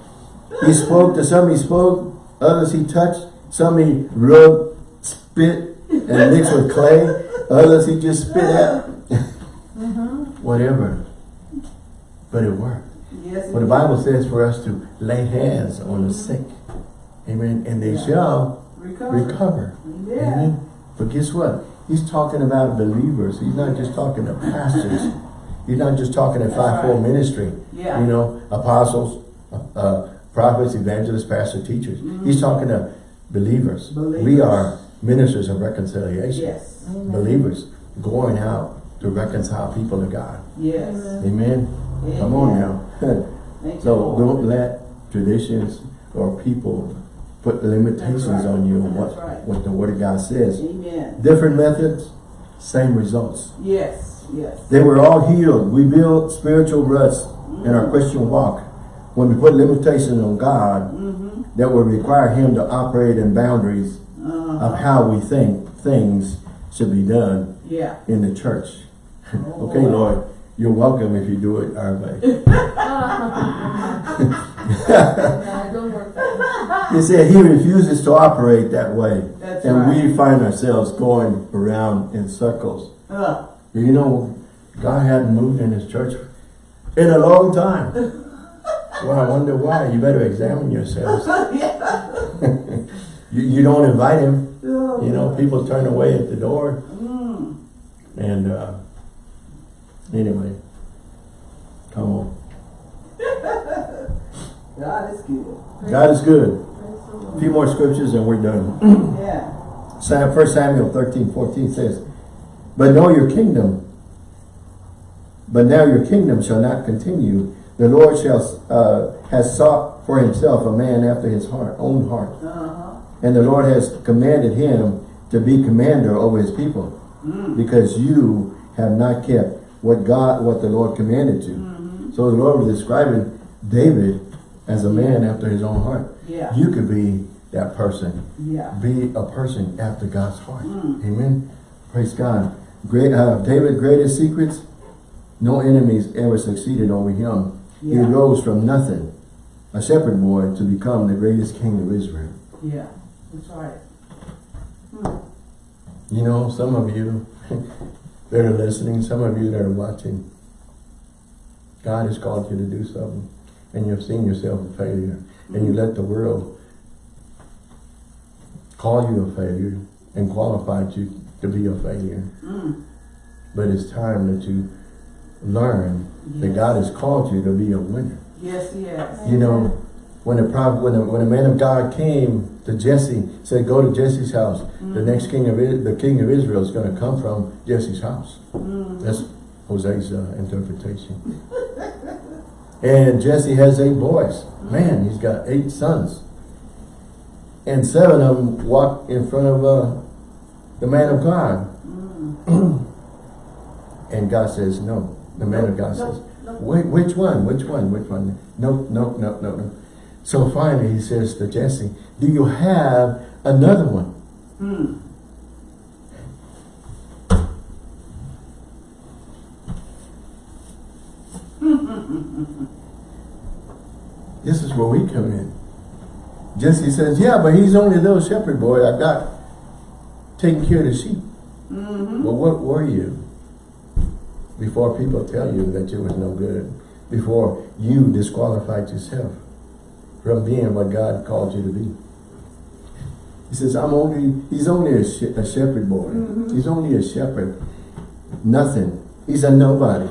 He spoke to some he spoke, others he touched, some he rubbed, spit, and mixed with clay, others he just spit at. Uh-huh. Whatever. But it worked. Yes. Well, the Bible says for us to lay hands on the sick. Amen. And they Yeah. shall Recover. recover. Yeah. Amen. But guess what? He's talking about believers. He's not just talking to pastors. He's not just talking to That's five-fold right. ministry. Yeah. You know, apostles, uh, prophets, evangelists, pastors, teachers. He's talking to believers. believers. We are ministers of reconciliation. Yes. Believers going out to reconcile people to God. Yes. Amen. Come on now. So don't let traditions or people put limitations right. on you on what, right. what the Word of God says. Amen. Different methods, same results. Yes. Yes. They were all healed. We build spiritual ruts in our Christian walk when we put limitations on God Mm-hmm. that will require Him to operate in boundaries Uh, of how we think things should be done yeah. in the church. Oh, okay. Lord, you're welcome if you do it our way. No, don't work that He said he refuses to operate that way. That's and right. we find ourselves going around in circles. Uh, You know, God hadn't moved in his church in a long time. well, I wonder why. You better examine yourselves. You, you don't invite him. You know, people turn away at the door. Mm. And uh, anyway, come on. God is good. God is good. A few more scriptures and we're done. Yeah. Sam, 1 Samuel 13, 14 says, But know your kingdom, But now your kingdom shall not continue. The Lord shall uh, has sought for himself a man after his heart, own heart. Uh-huh. And the Lord has commanded him to be commander over his people. Because you have not kept what God, what the Lord commanded you. Mm-hmm. So the Lord was describing David as a man after his own heart. Yeah. You could be that person. Yeah. Be a person after God's heart. Mm. Amen. Praise God. Great uh, David's greatest secrets, no enemies ever succeeded over him. He rose from nothing, a shepherd boy, to become the greatest king of Israel. Yeah. That's right. Hmm. You know, some of you that are listening, some of you that are watching, God has called you to do something and you've seen yourself a failure and you let the world call you a failure and qualified you to be a failure. Mm. But it's time that you learn that God has called you to be a winner. Yes, yes. You know, when a prophet, when a, when a man of God came to Jesse, said, "Go to Jesse's house. The next king of the king of Israel is going to come from Jesse's house." That's Hosea's uh, interpretation. and Jesse has eight boys. Man, he's got eight sons, and seven of them walk in front of uh, the man of God. and God says, "No." The man of God No, says, no. Wait, which one? Which one? Which one? No, no, no, no, no. So finally he says to Jesse, do you have another one? Hmm. This is where we come in. Jesse says, yeah, but he's only a little shepherd boy I've got taking care of the sheep. Mm-hmm. Well, what were you? Before people tell you that you was no good. Before you disqualified yourself from being what God called you to be. He says, I'm only, he's only a, she a shepherd boy. Mm-hmm. He's only a shepherd. Nothing. He's a nobody.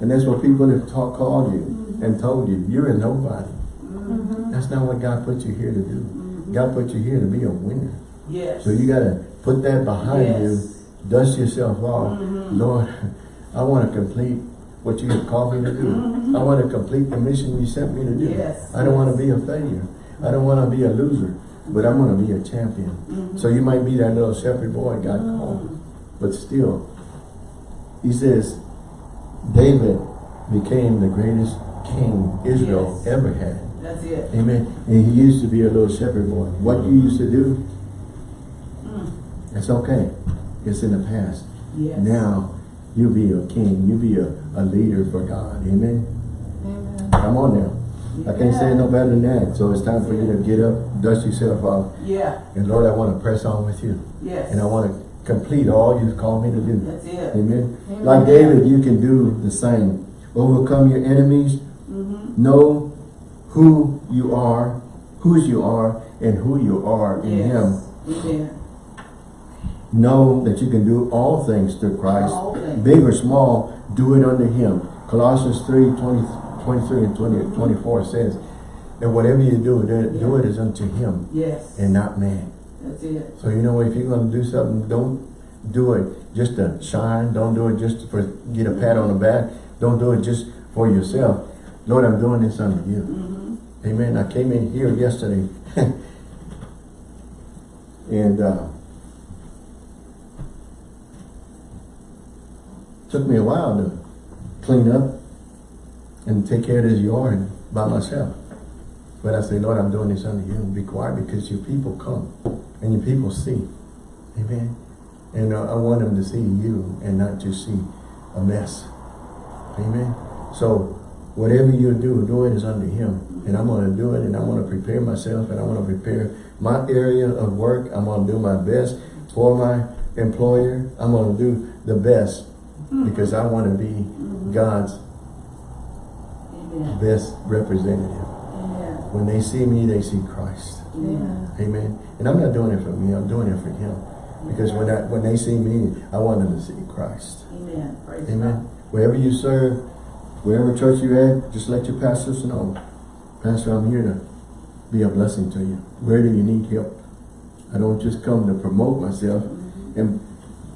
And that's what people have taught, called you mm-hmm. and told you. You're a nobody. Mm-hmm. That's not what God put you here to do. God put you here to be a winner. Yes. So you got to put that behind Yes. you, dust yourself off. Lord, I want to complete what you have called me to do. I mm-hmm. want to complete the mission you sent me to do. Yes. I don't want to be a failure. I don't want to be a loser, but I want to be a champion. Mm-hmm. So you might be that little shepherd boy God mm-hmm. called, but still, he says, David became the greatest king Israel Yes. ever had. That's it. Amen. And he used to be a little shepherd boy. What you used to do, mm. it's okay. It's in the past. Yes. Now, you be a king. You be a, a leader for God. Amen. Amen. Come on now. I can't say it no better than that. So it's time for you to get up, dust yourself off. Yeah. And Lord, I want to press on with you. Yes. And I want to complete all you've called me to do. That's it. Amen. Amen. Like David, you can do the same. Overcome your enemies. Mm-hmm. Know who you are, whose you are, and who you are in yes. Him. Amen. Know that you can do all things through Christ. Things. Big or small, do it under Him. Colossians 3, 20, 23 and 20, 24 says that whatever you do, do it, do it as unto Him Yes. and not man. That's it. So you know, if you're going to do something, don't do it just to shine. Don't do it just for get a pat on the back. Don't do it just for yourself. Lord, I'm doing this under you. Mm-hmm. Amen. I came in here yesterday and uh, took me a while to clean up and take care of this yard by myself. But I say, Lord, I'm doing this under you. Be quiet because your people come and your people see. Amen. And uh, I want them to see you and not just see a mess. Amen. So whatever you do, do it is under him. And I'm going to do it and I want to prepare myself and I want to prepare my area of work. I'm going to do my best for my employer. I'm going to do the best because I want to be God's Amen. best representative. Amen. When they see me, they see Christ. Amen. Amen. And I'm not doing it for me, I'm doing it for him. Because when I, when they see me, I want them to see Christ. Amen. Praise Amen. Wherever you serve, wherever church you're at, just let your pastors know. Pastor, I'm here to be a blessing to you. Where do you need help? I don't just come to promote myself and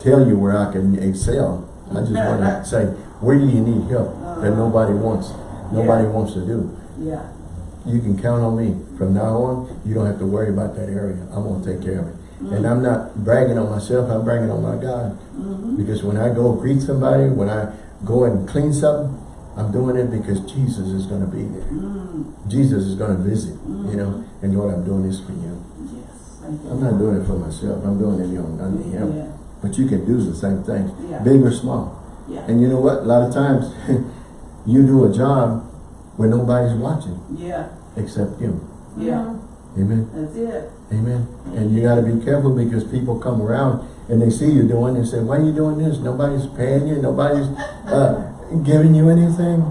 tell you where I can excel. I just want to say, where do you need help that uh-huh. nobody wants, nobody Yeah. wants to do? Yeah. You can count on me. From now on, you don't have to worry about that area. I'm going to take care of it. And mm-hmm. I'm not bragging on myself, I'm bragging on my God. Mm-hmm. Because when I go greet somebody, when I go and clean something, I'm doing it because Jesus is going to be there. Mm-hmm. Jesus is going to visit, you know, and Lord, I'm doing this for you. Yes. I'm not doing it for myself, I'm doing it on under Him. Yeah. But you can do the same thing, Yeah. big or small. Yeah. And you know what? A lot of times, you do a job where nobody's watching Yeah. except you. Yeah. Amen. That's it. Amen. And you got to be careful because people come around and they see you doing and say, why are you doing this? Nobody's paying you. Nobody's uh, giving you anything.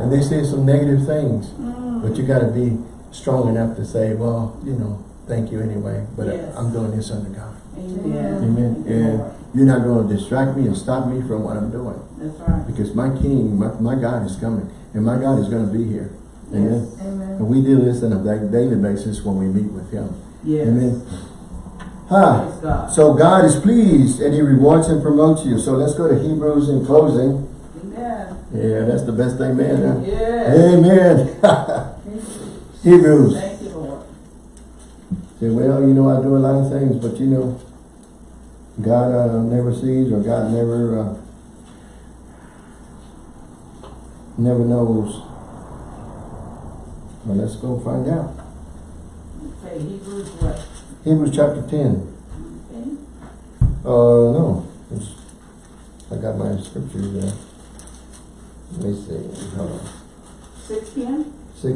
And they say some negative things. But you got to be strong enough to say, well, you know, thank you anyway. But Yes. I'm doing this under God. Amen. Amen. And you're not going to distract me and stop me from what I'm doing. That's right. Because my King, my, my God is coming. And my God is going to be here. Amen. Yes. Amen. And we do this on a daily basis when we meet with Him. Yes. Amen. Ah, God. so God is pleased and He rewards and promotes you. So let's go to Hebrews in closing. Amen. Yeah, that's the best amen. Huh? Yes. Amen. Hebrews. Thank you, Lord. Say, well, you know, I do a lot of things, but you know, God uh, never sees or God never uh, never knows. Well, let's go find out. Okay, Hebrews what? Hebrews chapter 10. Okay. Uh, no. It's, I got my scriptures there. Let me see. Hold on. Six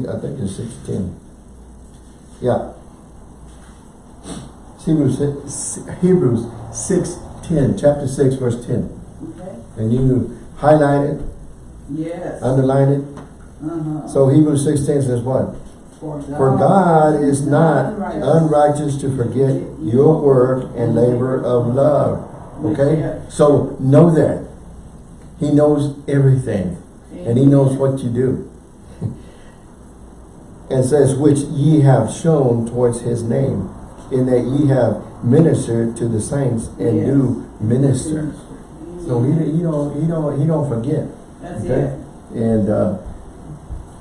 I think it's 610. Yeah. Hebrews, six- Hebrews 6.10, chapter 6, verse 10. Okay. And you highlight it, Yes. underline it. Uh-huh. So Hebrews 6.10 says what? For God, For God is not unrighteous. unrighteous to forget your work and labor of love. Okay? So know that. He knows everything. And he knows what you do. and says, which ye have shown towards his name, in that ye have ministered to the saints and Yes. do minister. So he, he don't he don't he don't forget. That's Okay? it. And uh,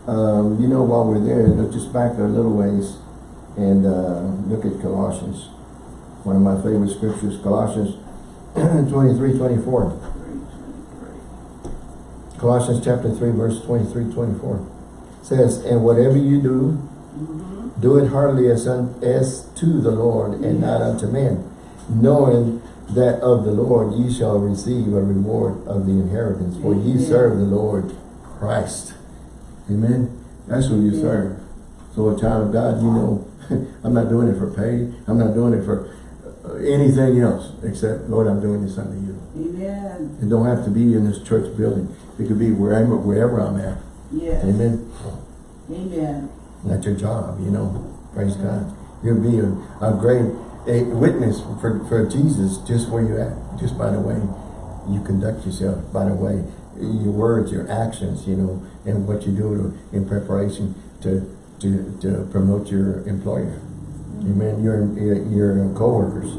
um, you know, while we're there, look just back a little ways and uh, look at Colossians. One of my favorite scriptures, Colossians 23, 24. Colossians chapter 3, verse 23, 24. Says, And whatever you do, Mm-hmm. Do it heartily as, un, as to the Lord and not unto men, knowing that of the Lord ye shall receive a reward of the inheritance, for ye Amen. serve the Lord Christ. Amen. That's who you Yeah. serve. So a child of God, you know, I'm not doing it for pay. I'm not doing it for uh, anything else except, Lord, I'm doing this unto you. Amen. It don't have to be in this church building. It could be wherever, wherever I'm at. Yes. Amen. Amen. At your job, you know. Praise God. You'll be a, a great a witness for, for Jesus just where you're at. Just by the way you conduct yourself, by the way, your words, your actions, you know, and what you do to, in preparation to, to, to promote your employer. Amen. Your, your, your co-workers.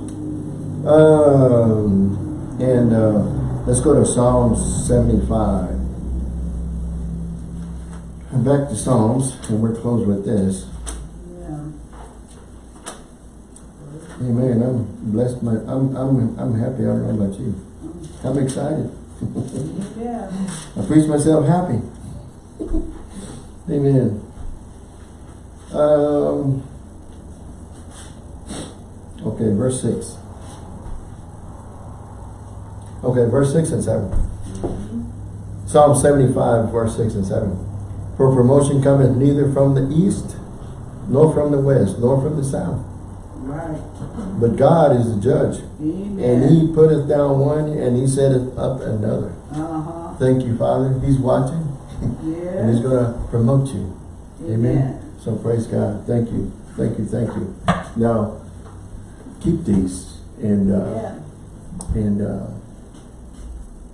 Um, and uh, let's go to Psalms 75. Back to Psalms, and we're closed with this. Yeah. Amen. I'm blessed. My, I'm, I'm, I'm happy. I don't know about you. I'm excited. Yeah. I preach myself happy. Amen. Um, okay, verse 6. Okay, verse 6 and 7. Psalm 75, verse 6 and 7. For promotion cometh neither from the east, nor from the west, nor from the south. Right. But God is the judge. Amen. And he putteth down one, and he setteth up another. Uh-huh. Thank you, Father. He's watching, and he's going to promote you. Amen. Amen. So praise God. Thank you. Thank you. Thank you. Now, keep these and uh, Yeah. and uh,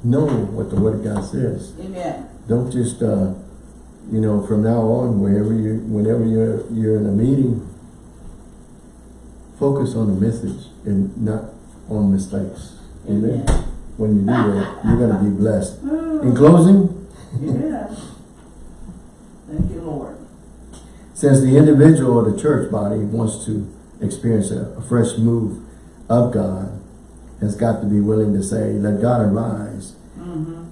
know what the Word of God says. Amen. Don't just uh, you know from now on, wherever you, whenever you're you're in a meeting, focus on the message and not on mistakes. Amen. Amen. when you do that, you're gonna be blessed. In closing, Yeah. Thank you, Lord. Since the individual or the church body wants to experience a, a fresh move of God, has got to be willing to say, let God arise. Mm-hmm.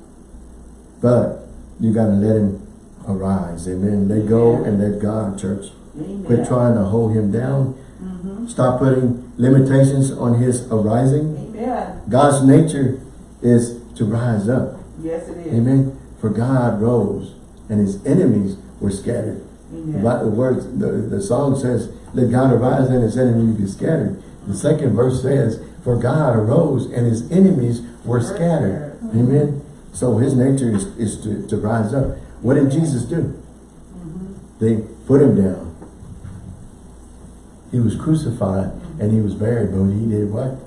But you gotta let him arise. Amen. Let go and let God, church. Amen. Quit trying to hold him down. Mm-hmm. Stop putting limitations on his arising. Amen. God's nature is to rise up. Yes, it is. Amen. For God rose and his enemies were scattered. Amen. The words, the, the song says, let God arise and his enemies be scattered. The second verse says, for God arose and his enemies were scattered. Amen. So his nature is, is to, to rise up. What did Jesus do? They put him down. He was crucified and he was buried, but he did what?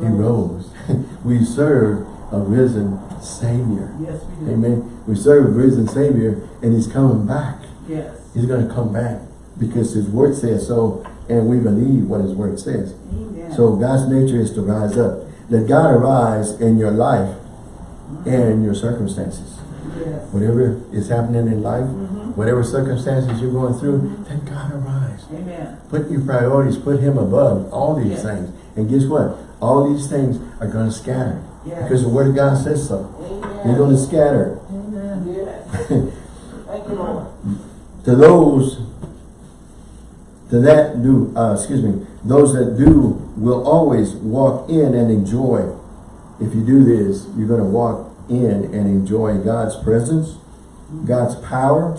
He rose. we serve a risen Savior. Yes, we do. Amen. We serve a risen Savior and he's coming back. Yes. He's going to come back because his word says so and we believe what his word says. Amen. So God's nature is to rise up. Let God arise in your life and your circumstances. Yes. Whatever is happening in life, Mhm. whatever circumstances you're going through, let God arise. Amen. Put your priorities, put him above all these Yes. things. And guess what? All these things are going to scatter. Yes. Because the word of God says so. Amen. You're going to scatter. Amen. Yes. Thank you, Lord. to those to that do uh, excuse me those that do will always walk in and enjoy if you do this you're going to walk in and enjoy God's presence God's power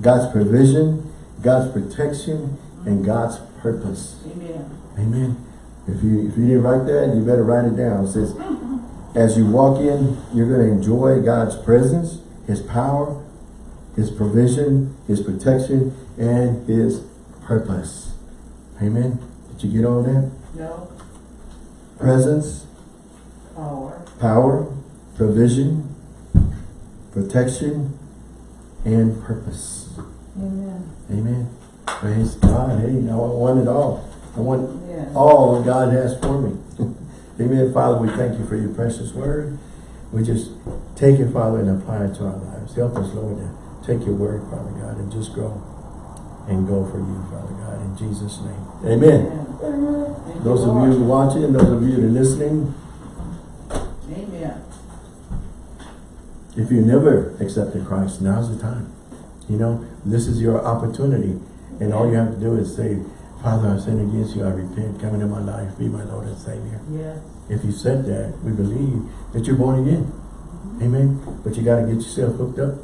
God's provision God's protection and God's purpose Amen. amen if you if you didn't write that you better write it down it says as you walk in you're going to enjoy God's presence his power his provision, his protection, and his purpose. Amen. Did you get all that? No Presence, power. power, provision, protection, and purpose. Amen. Amen. Praise God. Hey, I want it all. I want Yes. all that God has for me. Amen. Father, we thank you for your precious word. We just take it, Father, and apply it to our lives. Help us, Lord, to take your word, Father God, and just go and go for you, Father God, in Jesus' name. Amen. Amen. Those of you watching, those of you that are listening, Amen. If you never accepted Christ, now's the time. You know, this is your opportunity. And all you have to do is say, Father, I sin against you. I repent. Come into my life. Be my Lord and Savior. Yes. If you said that, we believe that you're born again. Mm-hmm. Amen. But you got to get yourself hooked up.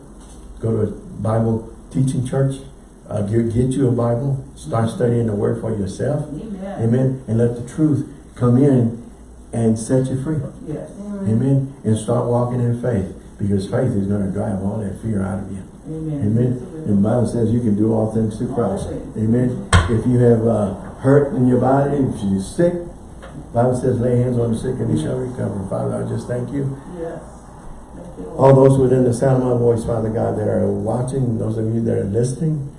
Go to a Bible teaching church. Uh, get, get you a Bible. Start mm-hmm. studying the Word for yourself. Amen. Amen. And let the truth come in and set you free. Yes. Mm-hmm. Amen. And start walking in faith. Because faith is going to drive all that fear out of you. Amen. Amen. And the Bible says you can do all things through Christ. Amen. If you have uh, hurt in your body, if you're sick, Bible says lay hands on the sick and they shall recover. Father, I just thank you. Yes. Thank you, All those within the sound of my voice, Father God, that are watching, those of you that are listening,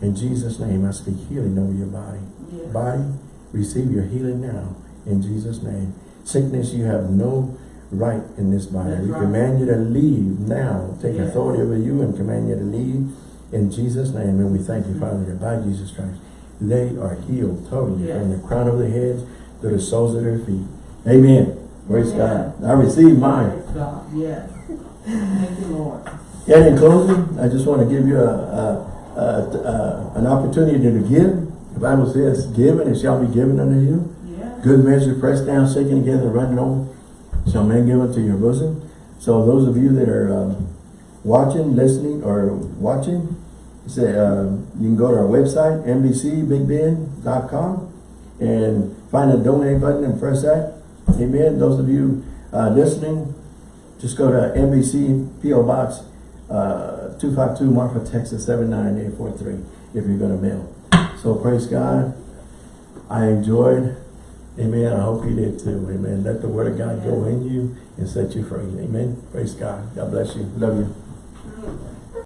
in Jesus' name, I speak healing over your body. Yes. Body, receive your healing now, in Jesus' name. Sickness, you have no right in this body. That's we right. command you to leave now. Take Yes. authority over you and command you to leave in Jesus' name. And we thank you, Father, that by Jesus Christ, they are healed totally Yes. from the crown of their heads to the soles of their feet. Amen. Praise Amen. God. I receive mine. Praise God. Yes. Thank you, Lord. And in closing, I just want to give you a, a, a, a- an opportunity to give. The Bible says, give and it shall be given unto you. Yes. Good measure, pressed down, shaken together, running over, shall men give unto your bosom. So those of you that are um, watching, listening, or watching, say, um, you can go to our website, nbcbigbend.com, and find the donate button and press that. Amen. Those of you uh, listening, just go to NBC PO Box uh, 252 Marfa, Texas 79843 if you're going to mail. So praise God. I enjoyed. Amen. I hope you did too. Amen. Let the word of God go in you and set you free. Amen. Praise God. God bless you. Love you.